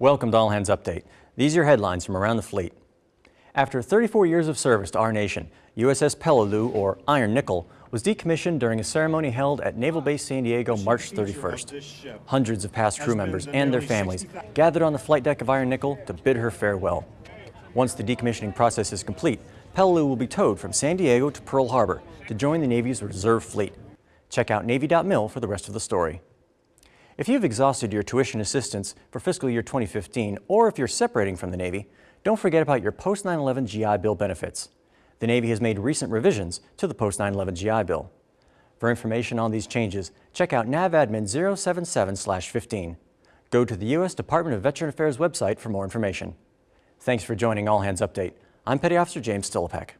Welcome to All Hands Update. These are your headlines from around the fleet. After 34 years of service to our nation, USS Peleliu, or Iron Nickel, was decommissioned during a ceremony held at Naval Base San Diego March 31st. Hundreds of past crew members and their families gathered on the flight deck of Iron Nickel to bid her farewell. Once the decommissioning process is complete, Peleliu will be towed from San Diego to Pearl Harbor to join the Navy's reserve fleet. Check out Navy.mil for the rest of the story. If you've exhausted your tuition assistance for fiscal year 2015, or if you're separating from the Navy, don't forget about your post 9-11 GI Bill benefits. The Navy has made recent revisions to the post 9-11 GI Bill. For information on these changes, check out NAVADMIN 077-15. Go to the U.S. Department of Veteran Affairs website for more information. Thanks for joining All Hands Update. I'm Petty Officer James Stillipek.